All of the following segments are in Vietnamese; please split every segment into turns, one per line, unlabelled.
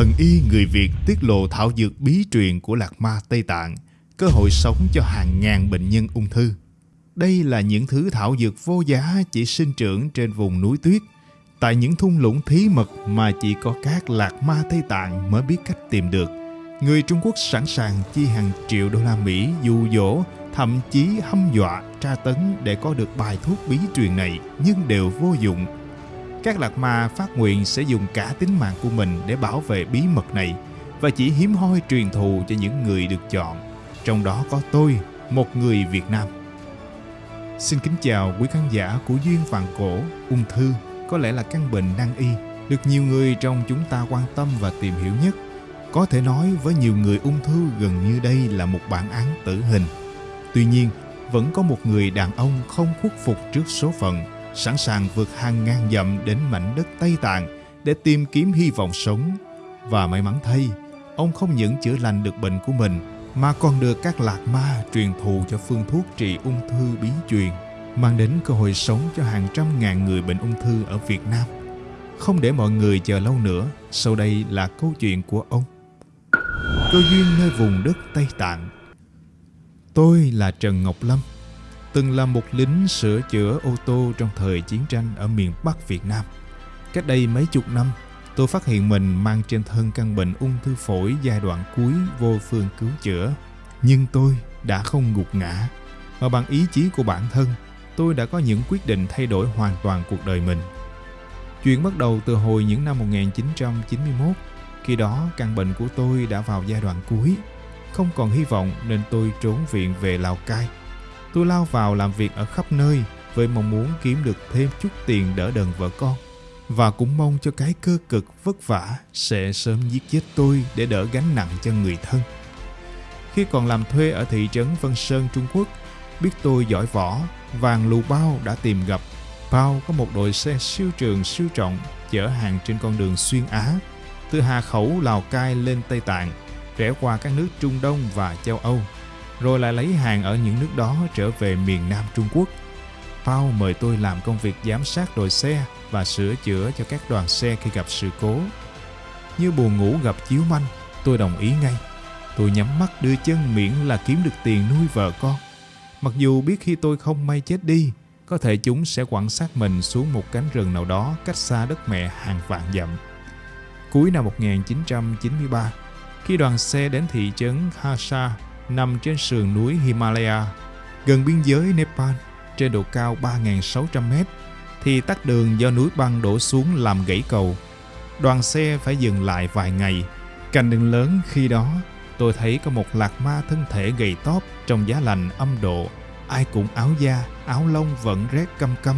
thần y người Việt tiết lộ thảo dược bí truyền của Lạc Ma Tây Tạng, cơ hội sống cho hàng ngàn bệnh nhân ung thư. Đây là những thứ thảo dược vô giá chỉ sinh trưởng trên vùng núi tuyết, tại những thung lũng thí mật mà chỉ có các Lạc Ma Tây Tạng mới biết cách tìm được. Người Trung Quốc sẵn sàng chi hàng triệu đô la Mỹ dụ dỗ, thậm chí hâm dọa, tra tấn để có được bài thuốc bí truyền này nhưng đều vô dụng các lạc ma phát nguyện sẽ dùng cả tính mạng của mình để bảo vệ bí mật này và chỉ hiếm hoi truyền thụ cho những người được chọn. Trong đó có tôi, một người Việt Nam. Xin kính chào quý khán giả của Duyên vàng Cổ, ung thư có lẽ là căn bệnh nan y được nhiều người trong chúng ta quan tâm và tìm hiểu nhất. Có thể nói với nhiều người ung thư gần như đây là một bản án tử hình. Tuy nhiên, vẫn có một người đàn ông không khuất phục trước số phận sẵn sàng vượt hàng ngàn dặm đến mảnh đất Tây Tạng để tìm kiếm hy vọng sống. Và may mắn thay, ông không những chữa lành được bệnh của mình mà còn được các lạc ma truyền thụ cho phương thuốc trị ung thư bí truyền, mang đến cơ hội sống cho hàng trăm ngàn người bệnh ung thư ở Việt Nam. Không để mọi người chờ lâu nữa, sau đây là câu chuyện của ông. Cơ duyên nơi vùng đất Tây Tạng Tôi là Trần Ngọc Lâm, từng là một lính sửa chữa ô tô trong thời chiến tranh ở miền Bắc Việt Nam. Cách đây mấy chục năm, tôi phát hiện mình mang trên thân căn bệnh ung thư phổi giai đoạn cuối vô phương cứu chữa. Nhưng tôi đã không gục ngã, mà bằng ý chí của bản thân, tôi đã có những quyết định thay đổi hoàn toàn cuộc đời mình. Chuyện bắt đầu từ hồi những năm 1991, khi đó căn bệnh của tôi đã vào giai đoạn cuối. Không còn hy vọng nên tôi trốn viện về Lào Cai – Tôi lao vào làm việc ở khắp nơi với mong muốn kiếm được thêm chút tiền đỡ đần vợ con và cũng mong cho cái cơ cực vất vả sẽ sớm giết chết tôi để đỡ gánh nặng cho người thân. Khi còn làm thuê ở thị trấn Vân Sơn, Trung Quốc, biết tôi giỏi võ, vàng lù bao đã tìm gặp. Bao có một đội xe siêu trường siêu trọng chở hàng trên con đường xuyên Á, từ Hà Khẩu, Lào Cai lên Tây Tạng, rẽ qua các nước Trung Đông và châu Âu rồi lại lấy hàng ở những nước đó trở về miền Nam Trung Quốc. Pao mời tôi làm công việc giám sát đội xe và sửa chữa cho các đoàn xe khi gặp sự cố. Như buồn ngủ gặp chiếu manh, tôi đồng ý ngay. Tôi nhắm mắt đưa chân miễn là kiếm được tiền nuôi vợ con. Mặc dù biết khi tôi không may chết đi, có thể chúng sẽ quẳng xác mình xuống một cánh rừng nào đó cách xa đất mẹ hàng vạn dặm. Cuối năm 1993, khi đoàn xe đến thị trấn Hasa nằm trên sườn núi Himalaya, gần biên giới Nepal, trên độ cao 3.600m, thì tắt đường do núi băng đổ xuống làm gãy cầu. Đoàn xe phải dừng lại vài ngày. Cạnh đường lớn khi đó, tôi thấy có một lạc ma thân thể gầy tóp trong giá lạnh âm độ. Ai cũng áo da, áo lông vẫn rét căm căm,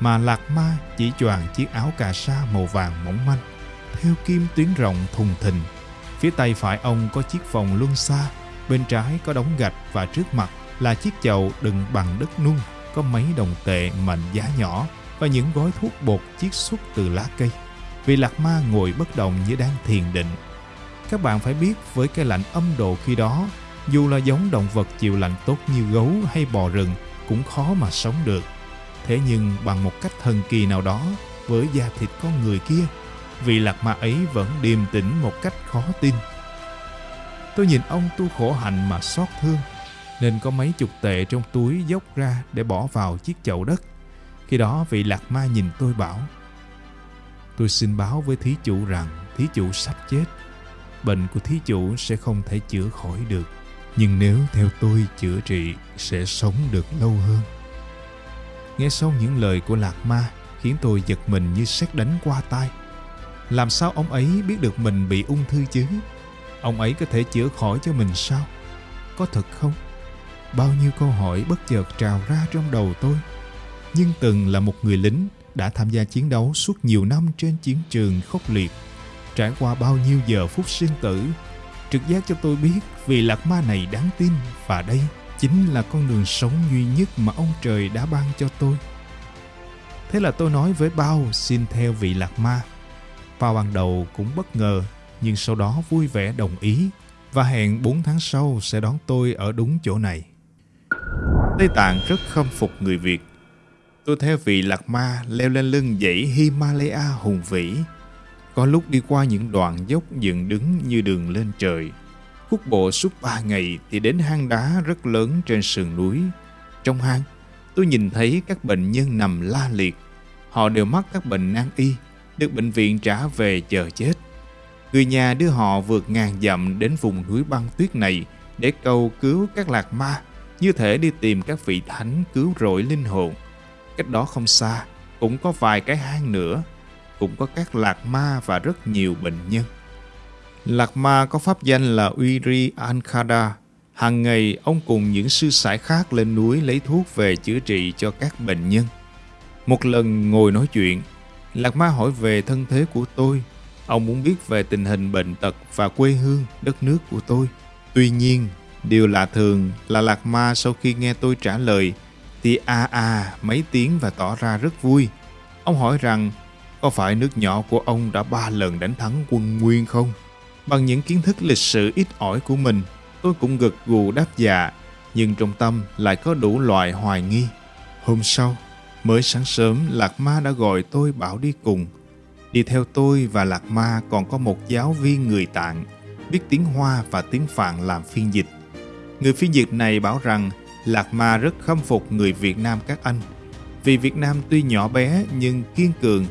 mà lạc ma chỉ choàng chiếc áo cà sa màu vàng mỏng manh, theo kim tuyến rộng thùng thình. Phía tay phải ông có chiếc vòng luân xa Bên trái có đống gạch và trước mặt là chiếc chậu đựng bằng đất nung có mấy đồng tệ mệnh giá nhỏ và những gói thuốc bột chiết xuất từ lá cây. Vị lạc ma ngồi bất động như đang thiền định. Các bạn phải biết với cái lạnh âm độ khi đó, dù là giống động vật chịu lạnh tốt như gấu hay bò rừng cũng khó mà sống được. Thế nhưng bằng một cách thần kỳ nào đó, với da thịt con người kia, vị lạc ma ấy vẫn điềm tĩnh một cách khó tin. Tôi nhìn ông tu khổ hạnh mà xót thương, nên có mấy chục tệ trong túi dốc ra để bỏ vào chiếc chậu đất. Khi đó vị lạc ma nhìn tôi bảo, Tôi xin báo với thí chủ rằng thí chủ sắp chết. Bệnh của thí chủ sẽ không thể chữa khỏi được. Nhưng nếu theo tôi chữa trị sẽ sống được lâu hơn. Nghe xong những lời của lạc ma khiến tôi giật mình như sét đánh qua tai. Làm sao ông ấy biết được mình bị ung thư chứ? Ông ấy có thể chữa khỏi cho mình sao? Có thật không? Bao nhiêu câu hỏi bất chợt trào ra trong đầu tôi. Nhưng từng là một người lính đã tham gia chiến đấu suốt nhiều năm trên chiến trường khốc liệt, trải qua bao nhiêu giờ phút sinh tử, trực giác cho tôi biết vì lạc ma này đáng tin và đây chính là con đường sống duy nhất mà ông trời đã ban cho tôi. Thế là tôi nói với Bao xin theo vị lạc ma. Bao ban đầu cũng bất ngờ nhưng sau đó vui vẻ đồng ý và hẹn 4 tháng sau sẽ đón tôi ở đúng chỗ này. Tây Tạng rất khâm phục người Việt. Tôi theo vị lạc ma leo lên lưng dãy Himalaya hùng vĩ. Có lúc đi qua những đoạn dốc dựng đứng như đường lên trời. Khúc bộ suốt ba ngày thì đến hang đá rất lớn trên sườn núi. Trong hang, tôi nhìn thấy các bệnh nhân nằm la liệt. Họ đều mắc các bệnh nan y, được bệnh viện trả về chờ chết. Người nhà đưa họ vượt ngàn dặm đến vùng núi băng tuyết này để cầu cứu các lạc ma, như thể đi tìm các vị thánh cứu rỗi linh hồn. Cách đó không xa, cũng có vài cái hang nữa, cũng có các lạc ma và rất nhiều bệnh nhân. Lạc ma có pháp danh là Uiri Ankada. Hàng ngày, ông cùng những sư sãi khác lên núi lấy thuốc về chữa trị cho các bệnh nhân. Một lần ngồi nói chuyện, Lạc ma hỏi về thân thế của tôi. Ông muốn biết về tình hình bệnh tật và quê hương, đất nước của tôi. Tuy nhiên, điều lạ thường là Lạc ma sau khi nghe tôi trả lời thì a a mấy tiếng và tỏ ra rất vui. Ông hỏi rằng có phải nước nhỏ của ông đã ba lần đánh thắng quân Nguyên không? Bằng những kiến thức lịch sử ít ỏi của mình, tôi cũng gật gù đáp dạ, nhưng trong tâm lại có đủ loại hoài nghi. Hôm sau, mới sáng sớm Lạc Ma đã gọi tôi bảo đi cùng. Đi theo tôi và Lạc Ma còn có một giáo viên người Tạng, biết tiếng Hoa và tiếng Phạn làm phiên dịch. Người phiên dịch này bảo rằng Lạc Ma rất khâm phục người Việt Nam các anh. Vì Việt Nam tuy nhỏ bé nhưng kiên cường.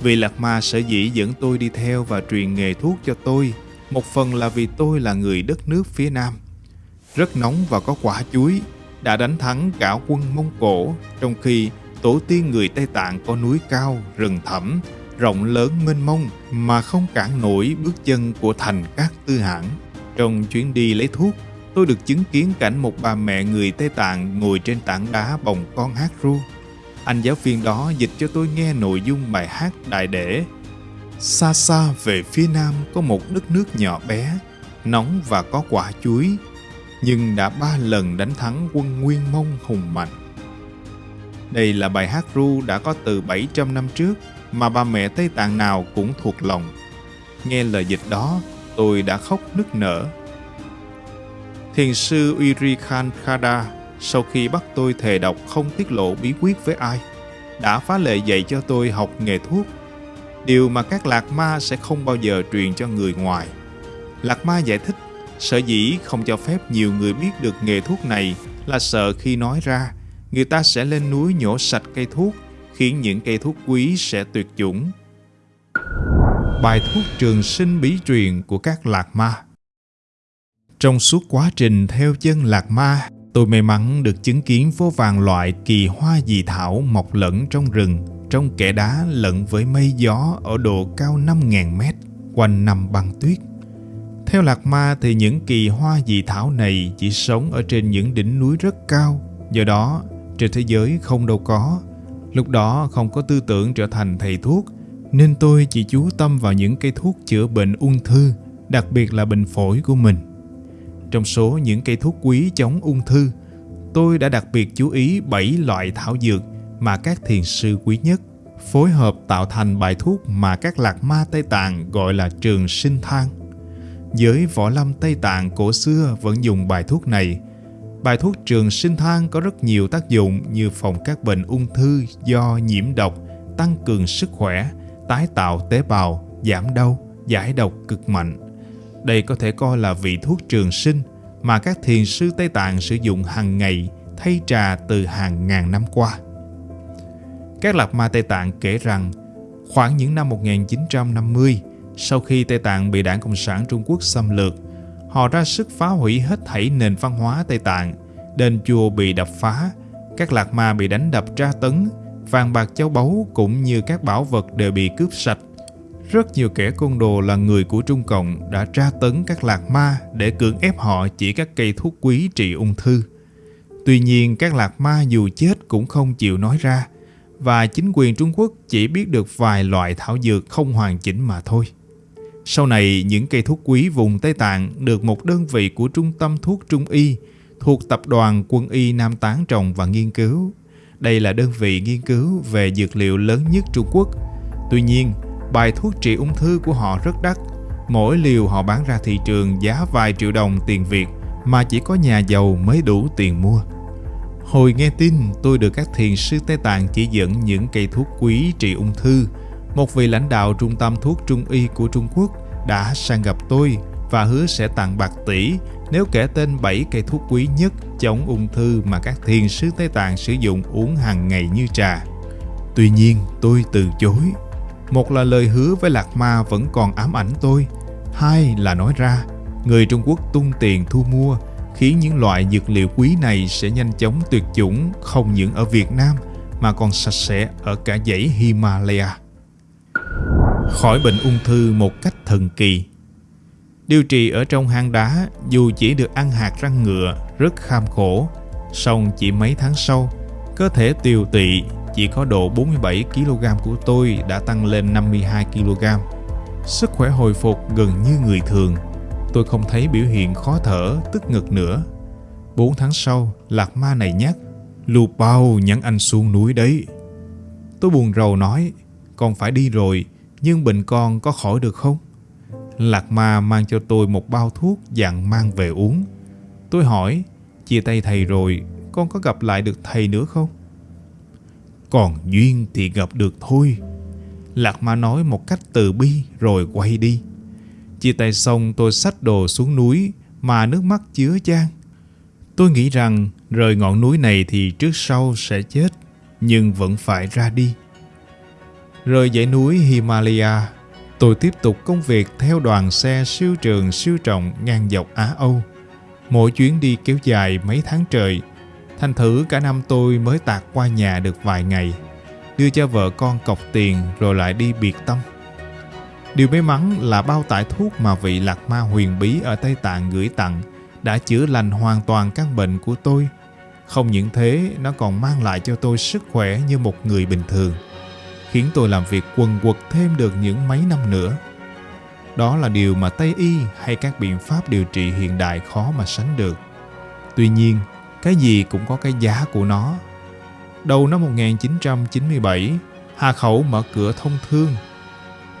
Vì Lạc Ma sở dĩ dẫn tôi đi theo và truyền nghề thuốc cho tôi một phần là vì tôi là người đất nước phía Nam. Rất nóng và có quả chuối, đã đánh thắng cả quân Mông Cổ, trong khi tổ tiên người Tây Tạng có núi cao, rừng thẳm, rộng lớn mênh mông mà không cản nổi bước chân của thành các tư hãng. Trong chuyến đi lấy thuốc, tôi được chứng kiến cảnh một bà mẹ người Tây Tạng ngồi trên tảng đá bồng con hát ru. Anh giáo viên đó dịch cho tôi nghe nội dung bài hát đại để Xa xa về phía nam có một đất nước nhỏ bé, nóng và có quả chuối, nhưng đã ba lần đánh thắng quân Nguyên Mông hùng mạnh. Đây là bài hát ru đã có từ 700 năm trước mà bà mẹ Tây Tạng nào cũng thuộc lòng. Nghe lời dịch đó, tôi đã khóc nức nở. Thiền sư Uri Khan Khada sau khi bắt tôi thề đọc không tiết lộ bí quyết với ai, đã phá lệ dạy cho tôi học nghề thuốc điều mà các lạc ma sẽ không bao giờ truyền cho người ngoài. Lạc ma giải thích, sở dĩ không cho phép nhiều người biết được nghề thuốc này là sợ khi nói ra, người ta sẽ lên núi nhổ sạch cây thuốc, khiến những cây thuốc quý sẽ tuyệt chủng. Bài thuốc trường sinh bí truyền của các lạc ma Trong suốt quá trình theo chân lạc ma, tôi may mắn được chứng kiến vô vàng loại kỳ hoa dị thảo mọc lẫn trong rừng trong kẽ đá lẫn với mây gió ở độ cao 5.000 mét quanh nằm băng tuyết. Theo Lạc Ma thì những kỳ hoa dị thảo này chỉ sống ở trên những đỉnh núi rất cao, do đó trên thế giới không đâu có. Lúc đó không có tư tưởng trở thành thầy thuốc, nên tôi chỉ chú tâm vào những cây thuốc chữa bệnh ung thư, đặc biệt là bệnh phổi của mình. Trong số những cây thuốc quý chống ung thư, tôi đã đặc biệt chú ý 7 loại thảo dược mà các thiền sư quý nhất phối hợp tạo thành bài thuốc mà các lạc ma Tây Tạng gọi là trường sinh thang. Giới võ lâm Tây Tạng cổ xưa vẫn dùng bài thuốc này. Bài thuốc trường sinh thang có rất nhiều tác dụng như phòng các bệnh ung thư do nhiễm độc, tăng cường sức khỏe, tái tạo tế bào, giảm đau, giải độc cực mạnh. Đây có thể coi là vị thuốc trường sinh mà các thiền sư Tây Tạng sử dụng hàng ngày thay trà từ hàng ngàn năm qua. Các lạc ma Tây Tạng kể rằng khoảng những năm 1950, sau khi Tây Tạng bị đảng Cộng sản Trung Quốc xâm lược, họ ra sức phá hủy hết thảy nền văn hóa Tây Tạng, đền chùa bị đập phá, các lạc ma bị đánh đập tra tấn, vàng bạc châu báu cũng như các bảo vật đều bị cướp sạch. Rất nhiều kẻ côn đồ là người của Trung Cộng đã tra tấn các lạc ma để cưỡng ép họ chỉ các cây thuốc quý trị ung thư. Tuy nhiên các lạc ma dù chết cũng không chịu nói ra, và chính quyền Trung Quốc chỉ biết được vài loại thảo dược không hoàn chỉnh mà thôi. Sau này, những cây thuốc quý vùng Tây Tạng được một đơn vị của Trung tâm Thuốc Trung Y thuộc Tập đoàn Quân y Nam Tán trồng và nghiên cứu. Đây là đơn vị nghiên cứu về dược liệu lớn nhất Trung Quốc. Tuy nhiên, bài thuốc trị ung thư của họ rất đắt. Mỗi liều họ bán ra thị trường giá vài triệu đồng tiền Việt mà chỉ có nhà giàu mới đủ tiền mua. Hồi nghe tin tôi được các thiền sư Tây Tạng chỉ dẫn những cây thuốc quý trị ung thư một vị lãnh đạo trung tâm thuốc trung y của Trung Quốc đã sang gặp tôi và hứa sẽ tặng bạc tỷ nếu kể tên 7 cây thuốc quý nhất chống ung thư mà các thiền sứ Tây Tạng sử dụng uống hàng ngày như trà. Tuy nhiên, tôi từ chối. Một là lời hứa với Lạc Ma vẫn còn ám ảnh tôi. Hai là nói ra, người Trung Quốc tung tiền thu mua khiến những loại dược liệu quý này sẽ nhanh chóng tuyệt chủng không những ở Việt Nam mà còn sạch sẽ ở cả dãy Himalaya. Khỏi bệnh ung thư một cách thần kỳ Điều trị ở trong hang đá dù chỉ được ăn hạt răng ngựa rất kham khổ, song chỉ mấy tháng sau, cơ thể tiều tụy chỉ có độ 47 kg của tôi đã tăng lên 52 kg. Sức khỏe hồi phục gần như người thường. Tôi không thấy biểu hiện khó thở, tức ngực nữa. 4 tháng sau, lạc ma này nhắc, lù Bao nhắn anh xuống núi đấy. Tôi buồn rầu nói, còn phải đi rồi, nhưng bệnh con có khỏi được không? Lạc Ma mang cho tôi một bao thuốc dặn mang về uống. Tôi hỏi, chia tay thầy rồi, con có gặp lại được thầy nữa không? Còn duyên thì gặp được thôi. Lạc Ma nói một cách từ bi rồi quay đi. Chia tay xong tôi xách đồ xuống núi mà nước mắt chứa chan. Tôi nghĩ rằng rời ngọn núi này thì trước sau sẽ chết, nhưng vẫn phải ra đi. Rời dãy núi Himalaya Tôi tiếp tục công việc theo đoàn xe siêu trường siêu trọng ngang dọc Á Âu. Mỗi chuyến đi kéo dài mấy tháng trời, thành thử cả năm tôi mới tạt qua nhà được vài ngày, đưa cho vợ con cọc tiền rồi lại đi biệt tâm. Điều may mắn là bao tải thuốc mà vị lạc ma huyền bí ở Tây Tạng gửi tặng đã chữa lành hoàn toàn căn bệnh của tôi. Không những thế, nó còn mang lại cho tôi sức khỏe như một người bình thường khiến tôi làm việc quần quật thêm được những mấy năm nữa. Đó là điều mà Tây Y hay các biện pháp điều trị hiện đại khó mà sánh được. Tuy nhiên, cái gì cũng có cái giá của nó. Đầu năm 1997, Hà Khẩu mở cửa thông thương.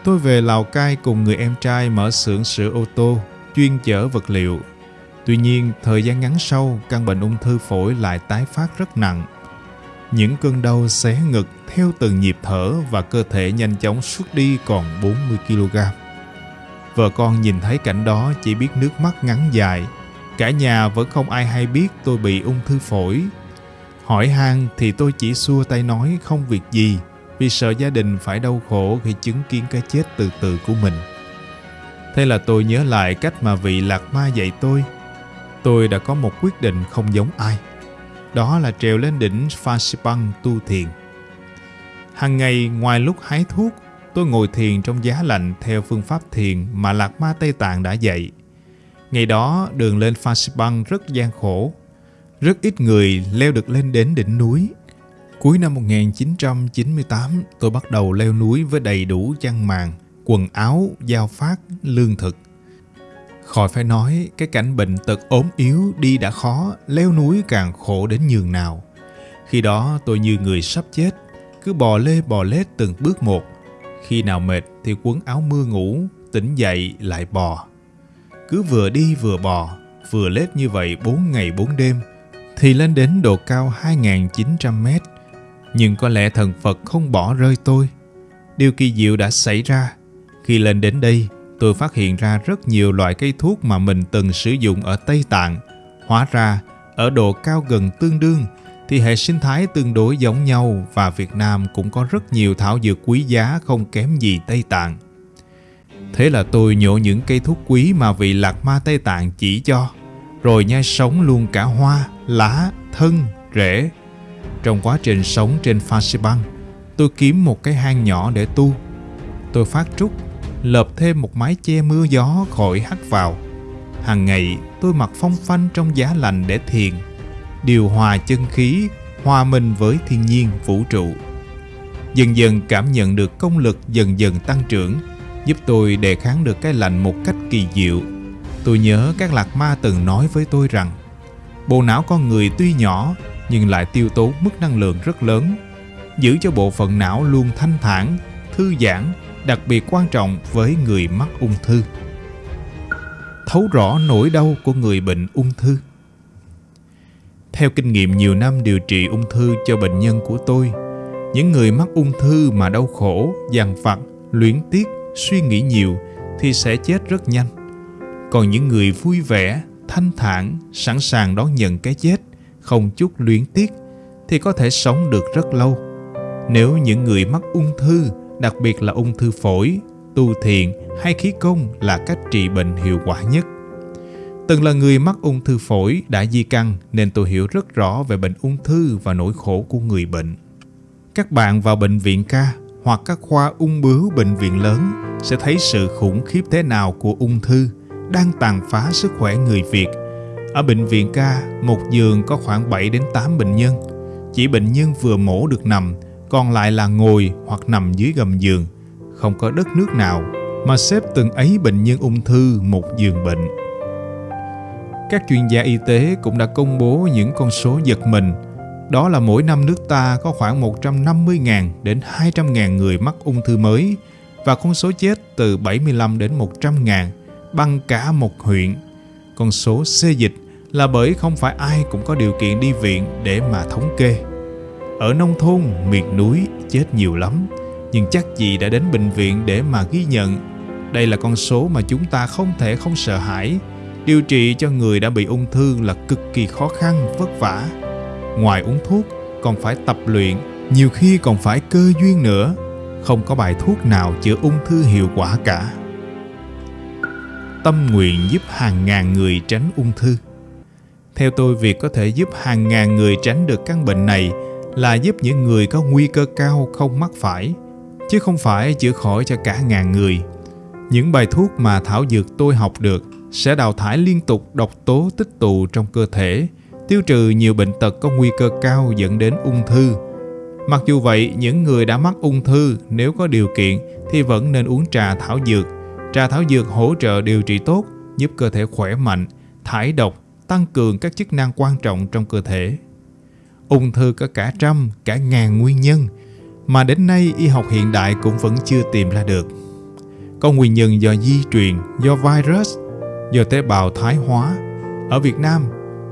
Tôi về Lào Cai cùng người em trai mở xưởng sửa ô tô, chuyên chở vật liệu. Tuy nhiên, thời gian ngắn sau, căn bệnh ung thư phổi lại tái phát rất nặng những cơn đau xé ngực theo từng nhịp thở và cơ thể nhanh chóng xuất đi còn 40 kg. Vợ con nhìn thấy cảnh đó chỉ biết nước mắt ngắn dài. Cả nhà vẫn không ai hay biết tôi bị ung thư phổi. Hỏi han thì tôi chỉ xua tay nói không việc gì, vì sợ gia đình phải đau khổ khi chứng kiến cái chết từ từ của mình. Thế là tôi nhớ lại cách mà vị lạc ma dạy tôi. Tôi đã có một quyết định không giống ai đó là trèo lên đỉnh Phasipang tu thiền. Hằng ngày ngoài lúc hái thuốc, tôi ngồi thiền trong giá lạnh theo phương pháp thiền mà Lạc Ma Tây Tạng đã dạy. Ngày đó, đường lên Phasipang rất gian khổ. Rất ít người leo được lên đến đỉnh núi. Cuối năm 1998, tôi bắt đầu leo núi với đầy đủ chăn màn, quần áo, giao phát, lương thực – Khỏi phải nói, cái cảnh bệnh tật ốm yếu đi đã khó, leo núi càng khổ đến nhường nào. Khi đó tôi như người sắp chết, cứ bò lê bò lết từng bước một. Khi nào mệt thì quấn áo mưa ngủ, tỉnh dậy lại bò. Cứ vừa đi vừa bò, vừa lết như vậy 4 ngày 4 đêm, thì lên đến độ cao 2.900 mét. Nhưng có lẽ thần Phật không bỏ rơi tôi. Điều kỳ diệu đã xảy ra. Khi lên đến đây, tôi phát hiện ra rất nhiều loại cây thuốc mà mình từng sử dụng ở Tây Tạng. Hóa ra, ở độ cao gần tương đương, thì hệ sinh thái tương đối giống nhau và Việt Nam cũng có rất nhiều thảo dược quý giá không kém gì Tây Tạng. Thế là tôi nhổ những cây thuốc quý mà vị lạc ma Tây Tạng chỉ cho, rồi nhai sống luôn cả hoa, lá, thân, rễ. Trong quá trình sống trên Phan Xi Băng, tôi kiếm một cái hang nhỏ để tu. Tôi phát trúc lợp thêm một mái che mưa gió khỏi hắt vào. Hàng ngày tôi mặc phong phanh trong giá lạnh để thiền, điều hòa chân khí, hòa mình với thiên nhiên vũ trụ. Dần dần cảm nhận được công lực dần dần tăng trưởng, giúp tôi đề kháng được cái lạnh một cách kỳ diệu. Tôi nhớ các lạc ma từng nói với tôi rằng, bộ não con người tuy nhỏ nhưng lại tiêu tốn mức năng lượng rất lớn, giữ cho bộ phận não luôn thanh thản, thư giãn đặc biệt quan trọng với người mắc ung thư. Thấu rõ nỗi đau của người bệnh ung thư. Theo kinh nghiệm nhiều năm điều trị ung thư cho bệnh nhân của tôi, những người mắc ung thư mà đau khổ, dằn vặt, luyến tiếc, suy nghĩ nhiều thì sẽ chết rất nhanh. Còn những người vui vẻ, thanh thản, sẵn sàng đón nhận cái chết, không chút luyến tiếc thì có thể sống được rất lâu. Nếu những người mắc ung thư, đặc biệt là ung thư phổi, tu thiền hay khí công là cách trị bệnh hiệu quả nhất. Từng là người mắc ung thư phổi đã di căn nên tôi hiểu rất rõ về bệnh ung thư và nỗi khổ của người bệnh. Các bạn vào bệnh viện ca hoặc các khoa ung bướu bệnh viện lớn sẽ thấy sự khủng khiếp thế nào của ung thư đang tàn phá sức khỏe người Việt. Ở bệnh viện ca, một giường có khoảng 7 đến 8 bệnh nhân. Chỉ bệnh nhân vừa mổ được nằm, còn lại là ngồi hoặc nằm dưới gầm giường. Không có đất nước nào mà xếp từng ấy bệnh nhân ung thư một giường bệnh. Các chuyên gia y tế cũng đã công bố những con số giật mình. Đó là mỗi năm nước ta có khoảng 150.000 đến 200.000 người mắc ung thư mới và con số chết từ 75 đến 100.000 bằng cả một huyện. Con số xê dịch là bởi không phải ai cũng có điều kiện đi viện để mà thống kê. Ở nông thôn, miền núi chết nhiều lắm, nhưng chắc gì đã đến bệnh viện để mà ghi nhận. Đây là con số mà chúng ta không thể không sợ hãi. Điều trị cho người đã bị ung thư là cực kỳ khó khăn, vất vả. Ngoài uống thuốc, còn phải tập luyện, nhiều khi còn phải cơ duyên nữa. Không có bài thuốc nào chữa ung thư hiệu quả cả tâm nguyện giúp hàng ngàn người tránh ung thư. Theo tôi, việc có thể giúp hàng ngàn người tránh được căn bệnh này là giúp những người có nguy cơ cao không mắc phải, chứ không phải chữa khỏi cho cả ngàn người. Những bài thuốc mà thảo dược tôi học được sẽ đào thải liên tục độc tố tích tụ trong cơ thể, tiêu trừ nhiều bệnh tật có nguy cơ cao dẫn đến ung thư. Mặc dù vậy, những người đã mắc ung thư nếu có điều kiện thì vẫn nên uống trà thảo dược Trà thảo dược hỗ trợ điều trị tốt, giúp cơ thể khỏe mạnh, thải độc, tăng cường các chức năng quan trọng trong cơ thể. Ung thư có cả trăm, cả ngàn nguyên nhân, mà đến nay y học hiện đại cũng vẫn chưa tìm ra được. Có nguyên nhân do di truyền, do virus, do tế bào thái hóa. Ở Việt Nam,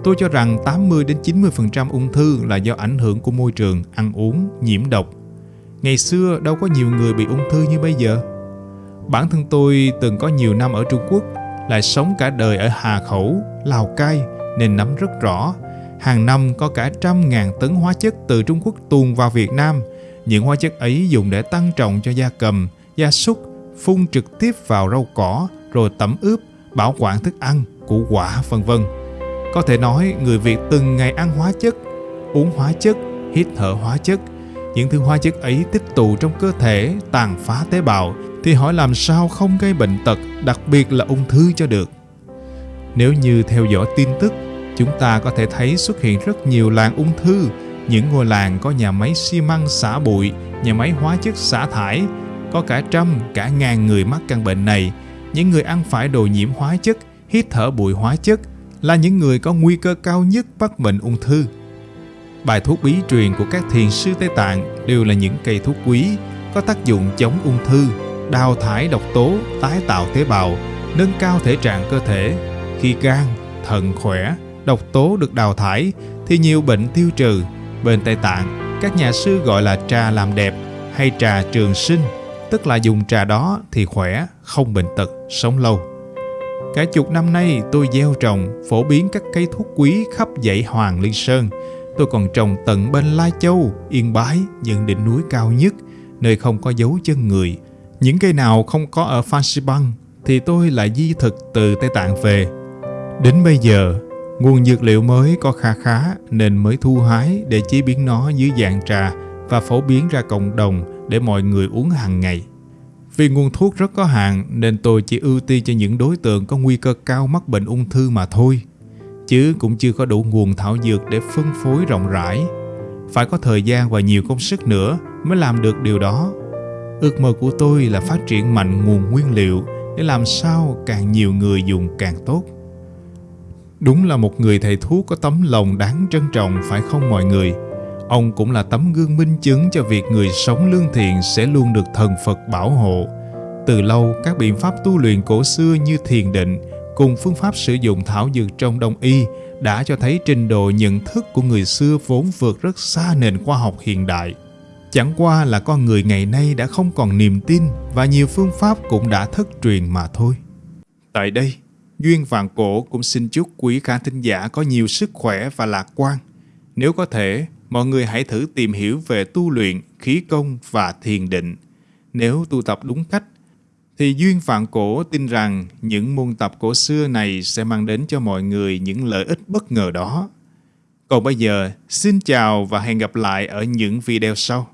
tôi cho rằng 80 đến 90% ung thư là do ảnh hưởng của môi trường, ăn uống, nhiễm độc. Ngày xưa đâu có nhiều người bị ung thư như bây giờ. Bản thân tôi từng có nhiều năm ở Trung Quốc, lại sống cả đời ở Hà Khẩu, Lào Cai nên nắm rất rõ. Hàng năm có cả trăm ngàn tấn hóa chất từ Trung Quốc tuồn vào Việt Nam. Những hóa chất ấy dùng để tăng trọng cho gia cầm, gia súc, phun trực tiếp vào rau cỏ, rồi tẩm ướp, bảo quản thức ăn, củ quả, vân vân. Có thể nói người Việt từng ngày ăn hóa chất, uống hóa chất, hít thở hóa chất. Những thứ hóa chất ấy tích tụ trong cơ thể, tàn phá tế bào, thì hỏi làm sao không gây bệnh tật, đặc biệt là ung thư cho được. Nếu như theo dõi tin tức, chúng ta có thể thấy xuất hiện rất nhiều làng ung thư, những ngôi làng có nhà máy xi măng xả bụi, nhà máy hóa chất xả thải, có cả trăm, cả ngàn người mắc căn bệnh này. Những người ăn phải đồ nhiễm hóa chất, hít thở bụi hóa chất là những người có nguy cơ cao nhất mắc bệnh ung thư. Bài thuốc bí truyền của các thiền sư Tây Tạng đều là những cây thuốc quý, có tác dụng chống ung thư, đào thải độc tố, tái tạo tế bào, nâng cao thể trạng cơ thể. Khi gan, thận khỏe, độc tố được đào thải thì nhiều bệnh tiêu trừ. Bên Tây Tạng, các nhà sư gọi là trà làm đẹp hay trà trường sinh, tức là dùng trà đó thì khỏe, không bệnh tật, sống lâu. Cả chục năm nay tôi gieo trồng, phổ biến các cây thuốc quý khắp dãy Hoàng Liên Sơn. Tôi còn trồng tận bên Lai Châu, Yên Bái, những đỉnh núi cao nhất, nơi không có dấu chân người, những cây nào không có ở Phan Xipang thì tôi lại di thực từ Tây Tạng về. Đến bây giờ, nguồn dược liệu mới có kha khá nên mới thu hái để chế biến nó dưới dạng trà và phổ biến ra cộng đồng để mọi người uống hàng ngày. Vì nguồn thuốc rất có hạn nên tôi chỉ ưu tiên cho những đối tượng có nguy cơ cao mắc bệnh ung thư mà thôi. Chứ cũng chưa có đủ nguồn thảo dược để phân phối rộng rãi. Phải có thời gian và nhiều công sức nữa mới làm được điều đó Ước mơ của tôi là phát triển mạnh nguồn nguyên liệu để làm sao càng nhiều người dùng càng tốt. Đúng là một người thầy thuốc có tấm lòng đáng trân trọng phải không mọi người? Ông cũng là tấm gương minh chứng cho việc người sống lương thiện sẽ luôn được thần Phật bảo hộ. Từ lâu, các biện pháp tu luyện cổ xưa như thiền định cùng phương pháp sử dụng thảo dược trong đông y đã cho thấy trình độ nhận thức của người xưa vốn vượt rất xa nền khoa học hiện đại. Chẳng qua là con người ngày nay đã không còn niềm tin và nhiều phương pháp cũng đã thất truyền mà thôi. Tại đây, Duyên Vạn Cổ cũng xin chúc quý khán thính giả có nhiều sức khỏe và lạc quan. Nếu có thể, mọi người hãy thử tìm hiểu về tu luyện, khí công và thiền định. Nếu tu tập đúng cách, thì Duyên Vạn Cổ tin rằng những môn tập cổ xưa này sẽ mang đến cho mọi người những lợi ích bất ngờ đó. Còn bây giờ, xin chào và hẹn gặp lại ở những video sau.